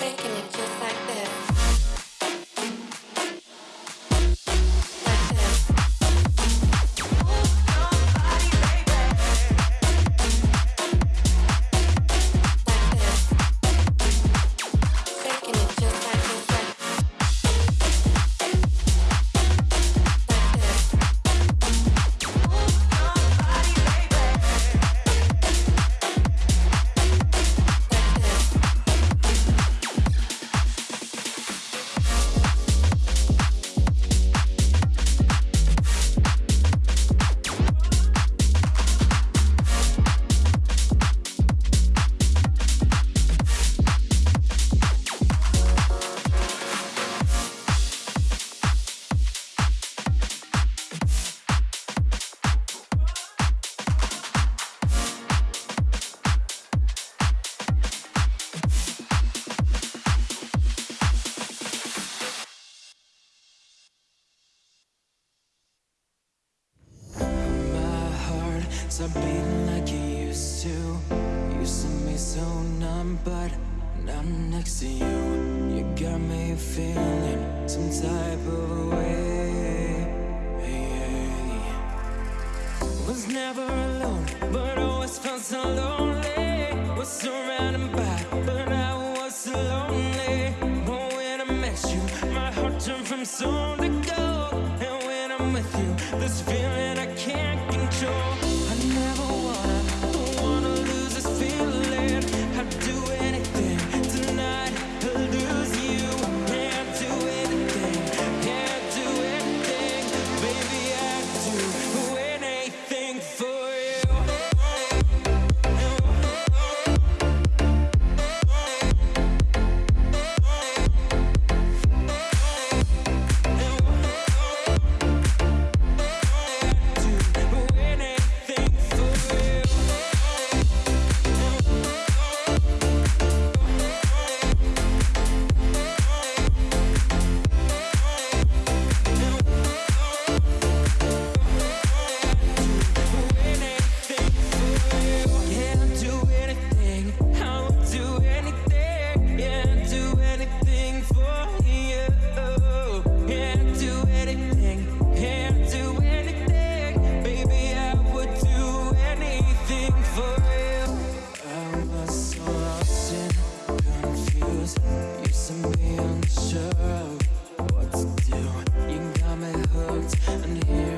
thinking. Stop beating like you used to. Used to be so numb, but now I'm next to you. You got me feeling some type of way. Was never alone, but always felt so lonely. Was surrounded by, but I was so lonely. But when I met you, my heart turned from stone to gold. And when I'm with you, this feeling I can't control. sure what to do You got me hooked. And here